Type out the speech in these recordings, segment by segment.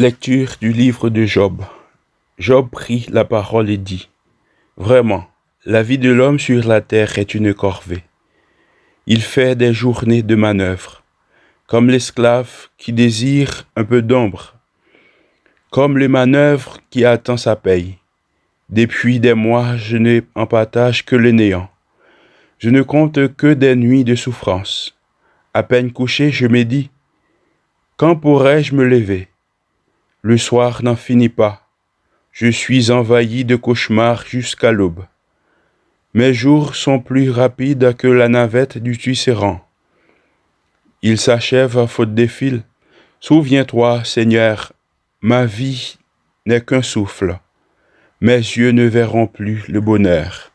Lecture du livre de Job. Job prit la parole et dit, Vraiment, la vie de l'homme sur la terre est une corvée. Il fait des journées de manœuvre, comme l'esclave qui désire un peu d'ombre, comme le manœuvre qui attend sa paye. Depuis des mois, je n'ai en partage que le néant. Je ne compte que des nuits de souffrance. À peine couché, je me dis, quand pourrais-je me lever? Le soir n'en finit pas. Je suis envahi de cauchemars jusqu'à l'aube. Mes jours sont plus rapides que la navette du Tisserand. Ils s'achèvent à faute des fils. Souviens-toi, Seigneur, ma vie n'est qu'un souffle. Mes yeux ne verront plus le bonheur.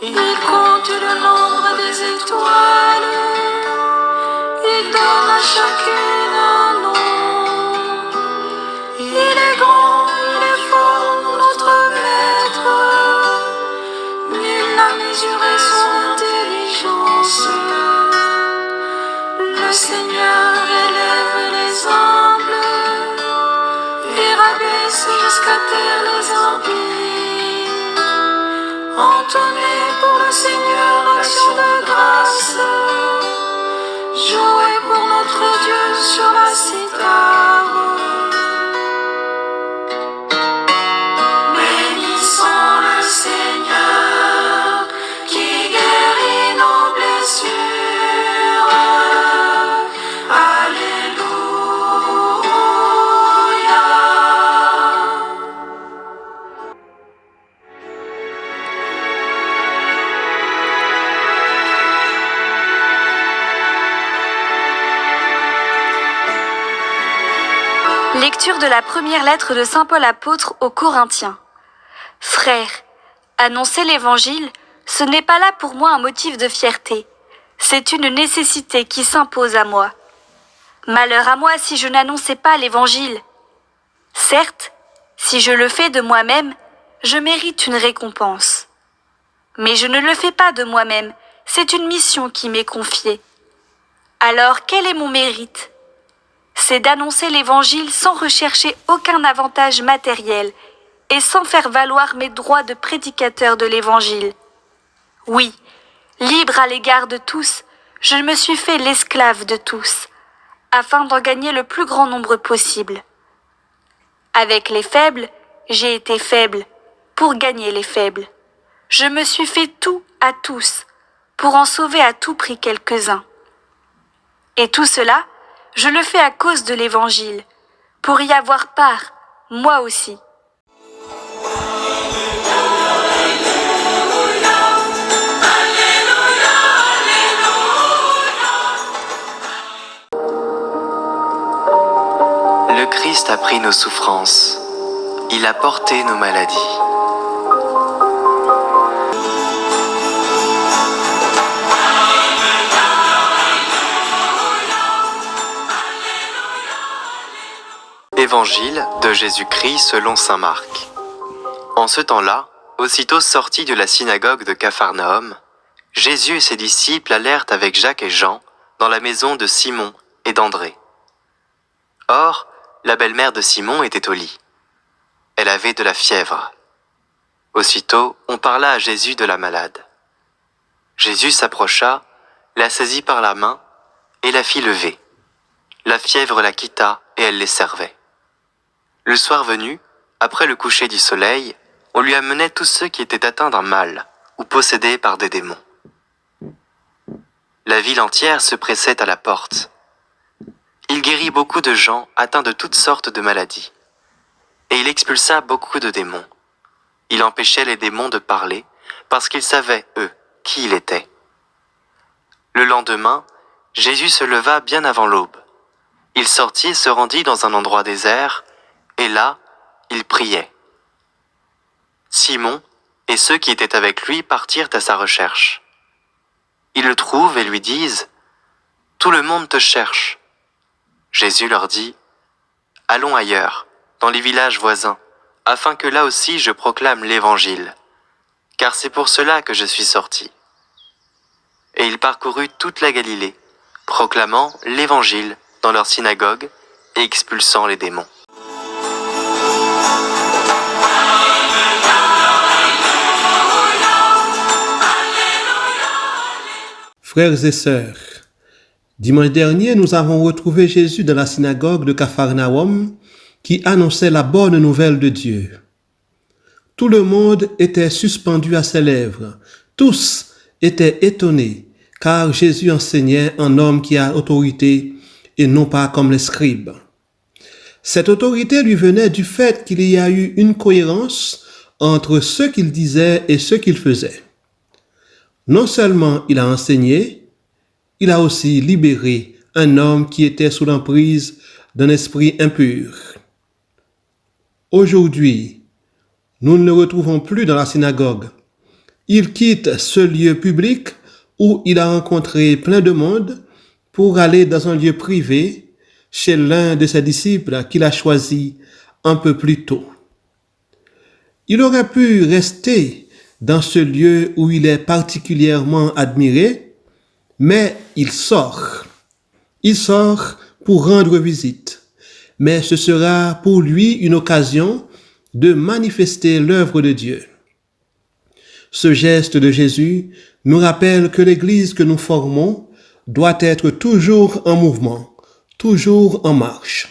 He called to the Lord. Entonnez pour le Seigneur, action de grâce. Jouez pour notre Dieu sur la citade. De la première lettre de Saint Paul apôtre aux Corinthiens. Frères, annoncer l'Évangile, ce n'est pas là pour moi un motif de fierté, c'est une nécessité qui s'impose à moi. Malheur à moi si je n'annonçais pas l'Évangile. Certes, si je le fais de moi-même, je mérite une récompense. Mais je ne le fais pas de moi-même, c'est une mission qui m'est confiée. Alors quel est mon mérite? C'est d'annoncer l'Évangile sans rechercher aucun avantage matériel et sans faire valoir mes droits de prédicateur de l'Évangile. Oui, libre à l'égard de tous, je me suis fait l'esclave de tous, afin d'en gagner le plus grand nombre possible. Avec les faibles, j'ai été faible, pour gagner les faibles. Je me suis fait tout à tous, pour en sauver à tout prix quelques-uns. Et tout cela, je le fais à cause de l'Évangile, pour y avoir part, moi aussi. Le Christ a pris nos souffrances, il a porté nos maladies. Évangile de Jésus-Christ selon Saint Marc. En ce temps-là, aussitôt sortis de la synagogue de Capharnaüm, Jésus et ses disciples allèrent avec Jacques et Jean dans la maison de Simon et d'André. Or, la belle-mère de Simon était au lit. Elle avait de la fièvre. Aussitôt, on parla à Jésus de la malade. Jésus s'approcha, la saisit par la main et la fit lever. La fièvre la quitta et elle les servait. Le soir venu, après le coucher du soleil, on lui amenait tous ceux qui étaient atteints d'un mal ou possédés par des démons. La ville entière se pressait à la porte. Il guérit beaucoup de gens atteints de toutes sortes de maladies. et il expulsa beaucoup de démons. Il empêchait les démons de parler, parce qu'ils savaient, eux, qui il était. Le lendemain, Jésus se leva bien avant l'aube. Il sortit et se rendit dans un endroit désert, et là, il priait. Simon et ceux qui étaient avec lui partirent à sa recherche. Ils le trouvent et lui disent, Tout le monde te cherche. Jésus leur dit, Allons ailleurs, dans les villages voisins, afin que là aussi je proclame l'Évangile, car c'est pour cela que je suis sorti. Et il parcourut toute la Galilée, proclamant l'Évangile dans leur synagogue et expulsant les démons. Frères et sœurs, dimanche dernier, nous avons retrouvé Jésus dans la synagogue de Capharnaüm qui annonçait la bonne nouvelle de Dieu. Tout le monde était suspendu à ses lèvres. Tous étaient étonnés, car Jésus enseignait un homme qui a autorité et non pas comme les scribes. Cette autorité lui venait du fait qu'il y a eu une cohérence entre ce qu'il disait et ce qu'il faisait. Non seulement il a enseigné, il a aussi libéré un homme qui était sous l'emprise d'un esprit impur. Aujourd'hui, nous ne le retrouvons plus dans la synagogue. Il quitte ce lieu public où il a rencontré plein de monde pour aller dans un lieu privé chez l'un de ses disciples qu'il a choisi un peu plus tôt. Il aurait pu rester dans ce lieu où il est particulièrement admiré, mais il sort. Il sort pour rendre visite mais ce sera pour lui une occasion de manifester l'œuvre de Dieu. Ce geste de Jésus nous rappelle que l'Église que nous formons doit être toujours en mouvement, toujours en marche.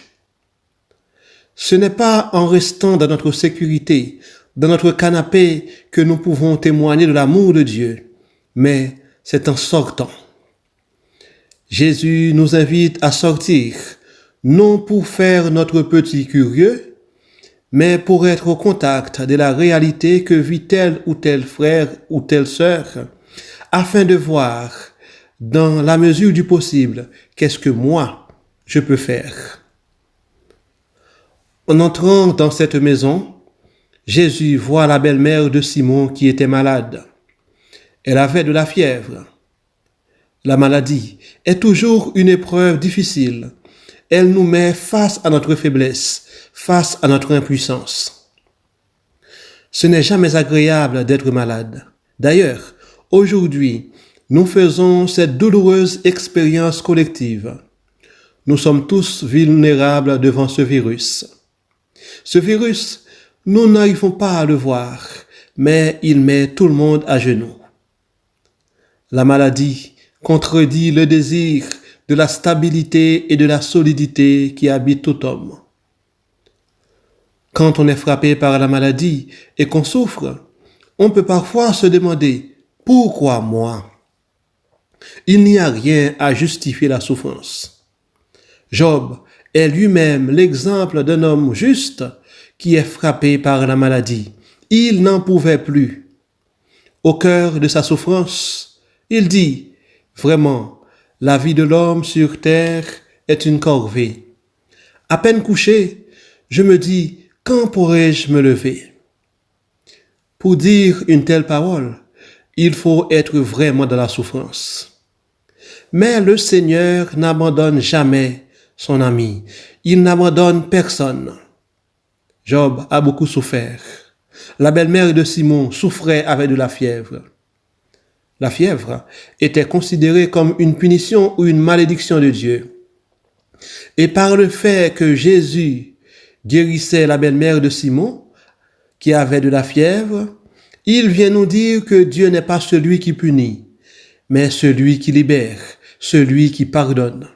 Ce n'est pas en restant dans notre sécurité, dans notre canapé, que nous pouvons témoigner de l'amour de Dieu, mais c'est en sortant. Jésus nous invite à sortir, non pour faire notre petit curieux, mais pour être au contact de la réalité que vit tel ou tel frère ou telle sœur, afin de voir, dans la mesure du possible, qu'est-ce que moi je peux faire. En entrant dans cette maison, Jésus voit la belle-mère de Simon qui était malade. Elle avait de la fièvre. La maladie est toujours une épreuve difficile elle nous met face à notre faiblesse, face à notre impuissance. Ce n'est jamais agréable d'être malade. D'ailleurs, aujourd'hui, nous faisons cette douloureuse expérience collective. Nous sommes tous vulnérables devant ce virus. Ce virus, nous n'arrivons pas à le voir, mais il met tout le monde à genoux. La maladie contredit le désir de la stabilité et de la solidité qui habitent tout homme. Quand on est frappé par la maladie et qu'on souffre, on peut parfois se demander pourquoi moi? Il n'y a rien à justifier la souffrance. Job est lui-même l'exemple d'un homme juste qui est frappé par la maladie. Il n'en pouvait plus. Au cœur de sa souffrance, il dit, vraiment, la vie de l'homme sur terre est une corvée. À peine couché, je me dis, quand pourrai-je me lever? Pour dire une telle parole, il faut être vraiment dans la souffrance. Mais le Seigneur n'abandonne jamais son ami. Il n'abandonne personne. Job a beaucoup souffert. La belle-mère de Simon souffrait avec de la fièvre. La fièvre était considérée comme une punition ou une malédiction de Dieu. Et par le fait que Jésus guérissait la belle-mère de Simon, qui avait de la fièvre, il vient nous dire que Dieu n'est pas celui qui punit, mais celui qui libère, celui qui pardonne.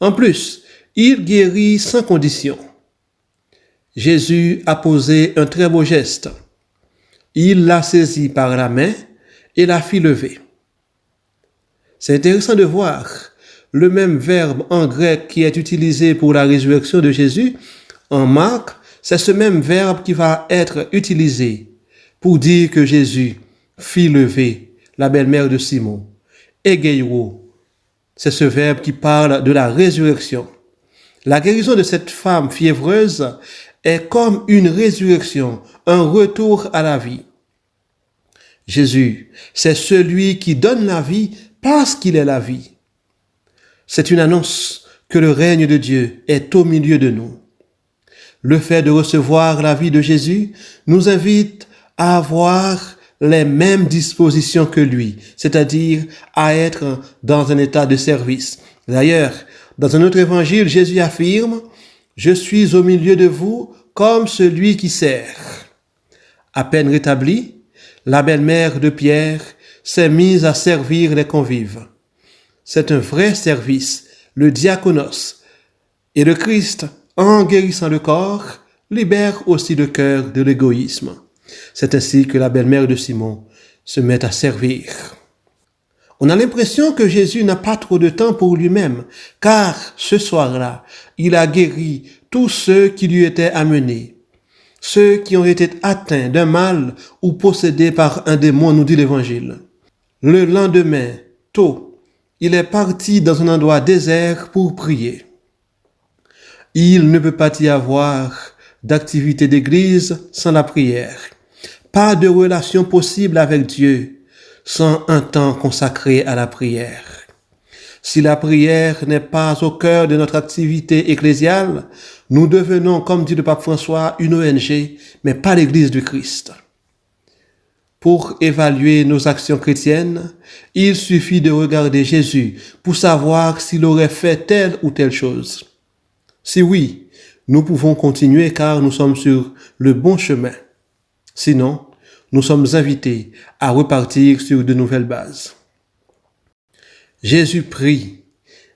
En plus, il guérit sans condition. Jésus a posé un très beau geste. Il l'a saisi par la main et la fit lever. C'est intéressant de voir le même verbe en grec qui est utilisé pour la résurrection de Jésus en Marc, c'est ce même verbe qui va être utilisé pour dire que Jésus fit lever la belle-mère de Simon. Egeiro, c'est ce verbe qui parle de la résurrection. La guérison de cette femme fiévreuse est comme une résurrection, un retour à la vie. Jésus, c'est celui qui donne la vie parce qu'il est la vie. C'est une annonce que le règne de Dieu est au milieu de nous. Le fait de recevoir la vie de Jésus nous invite à avoir les mêmes dispositions que lui, c'est-à-dire à être dans un état de service. D'ailleurs, dans un autre évangile, Jésus affirme, Je suis au milieu de vous comme celui qui sert. À peine rétablie, la belle-mère de Pierre s'est mise à servir les convives. C'est un vrai service, le diaconos. Et le Christ, en guérissant le corps, libère aussi le cœur de l'égoïsme. C'est ainsi que la belle-mère de Simon se met à servir. On a l'impression que Jésus n'a pas trop de temps pour lui-même, car ce soir-là, il a guéri tous ceux qui lui étaient amenés. Ceux qui ont été atteints d'un mal ou possédés par un démon, nous dit l'Évangile. Le lendemain, tôt, il est parti dans un endroit désert pour prier. Il ne peut pas y avoir d'activité d'église sans la prière. Pas de relation possible avec Dieu sans un temps consacré à la prière. Si la prière n'est pas au cœur de notre activité ecclésiale, nous devenons, comme dit le pape François, une ONG, mais pas l'Église du Christ. Pour évaluer nos actions chrétiennes, il suffit de regarder Jésus pour savoir s'il aurait fait telle ou telle chose. Si oui, nous pouvons continuer car nous sommes sur le bon chemin. Sinon, nous sommes invités à repartir sur de nouvelles bases. Jésus prie,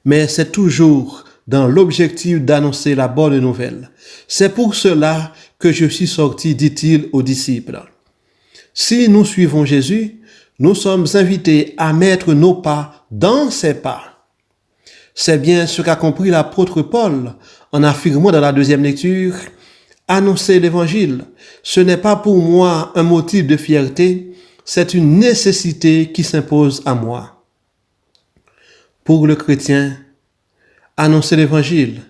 mais c'est toujours dans l'objectif d'annoncer la bonne nouvelle. C'est pour cela que je suis sorti, dit-il aux disciples. Si nous suivons Jésus, nous sommes invités à mettre nos pas dans ses pas. C'est bien ce qu'a compris l'apôtre Paul en affirmant dans la deuxième lecture annoncer l'évangile, ce n'est pas pour moi un motif de fierté, c'est une nécessité qui s'impose à moi. Pour le chrétien, annoncer l'évangile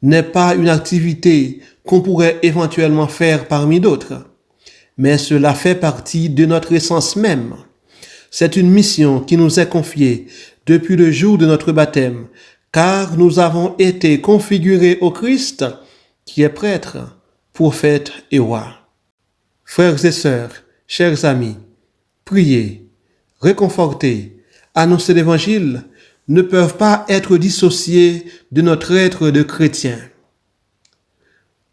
n'est pas une activité qu'on pourrait éventuellement faire parmi d'autres, mais cela fait partie de notre essence même. C'est une mission qui nous est confiée depuis le jour de notre baptême, car nous avons été configurés au Christ qui est prêtre prophète et roi. Frères et sœurs, chers amis, prier, réconforter, annoncer l'évangile ne peuvent pas être dissociés de notre être de chrétien.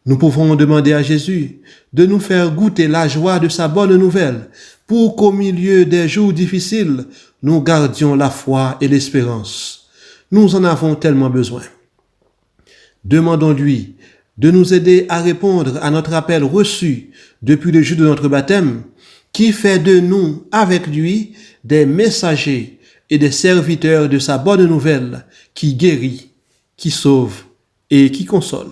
Nous pouvons demander à Jésus de nous faire goûter la joie de sa bonne nouvelle pour qu'au milieu des jours difficiles, nous gardions la foi et l'espérance. Nous en avons tellement besoin. Demandons-lui de nous aider à répondre à notre appel reçu depuis le jour de notre baptême, qui fait de nous, avec lui, des messagers et des serviteurs de sa bonne nouvelle qui guérit, qui sauve et qui console.